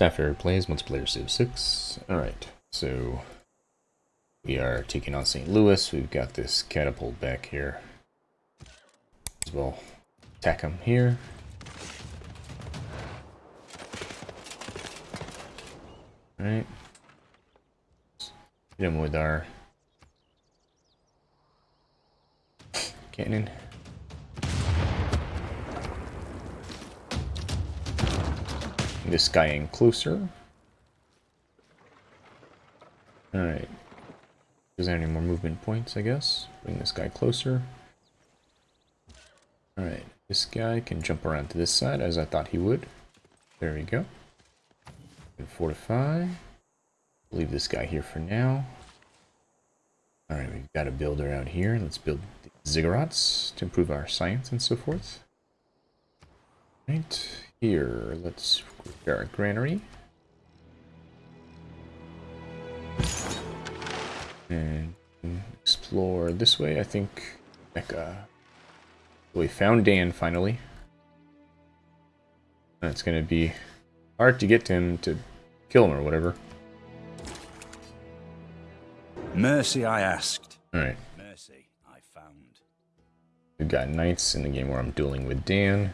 Staff Eric plays multiplayer Civ 6. Alright, so we are taking on St. Louis. We've got this catapult back here. As well attack him here. Alright. Hit him with our cannon. This guy in closer. Alright. Is there any more movement points, I guess? Bring this guy closer. Alright, this guy can jump around to this side as I thought he would. There we go. And fortify. Leave this guy here for now. Alright, we've got a builder out here. Let's build ziggurats to improve our science and so forth. Right, here, let's repair our granary. And explore this way, I think Mecca. We found Dan finally. That's gonna be hard to get to him to kill him or whatever. Mercy I asked. Alright. Mercy I found. We've got knights in the game where I'm dueling with Dan.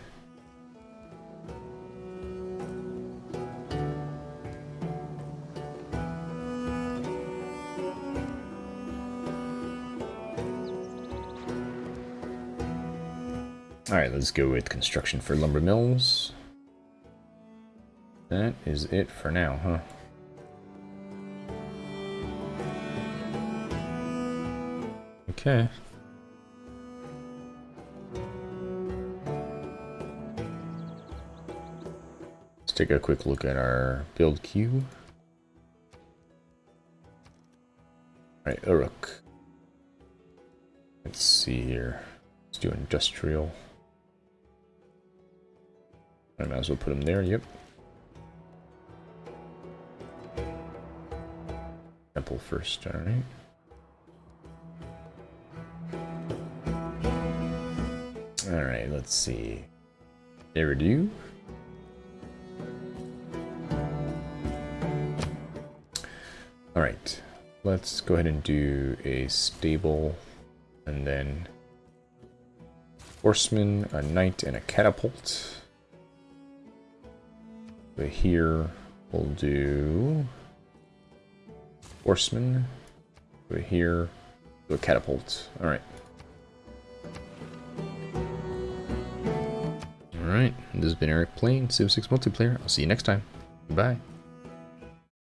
Alright, let's go with construction for lumber mills. That is it for now, huh? Okay. Let's take a quick look at our build queue. Alright, Uruk. Let's see here. Let's do industrial. I might as well put him there, yep. Temple first, alright. Alright, let's see. There we do. Alright, let's go ahead and do a stable and then horseman, a knight, and a catapult. But here we'll do horseman. But here, do a catapult. All right. All right. This has been Eric playing Civ 6 multiplayer. I'll see you next time. Bye.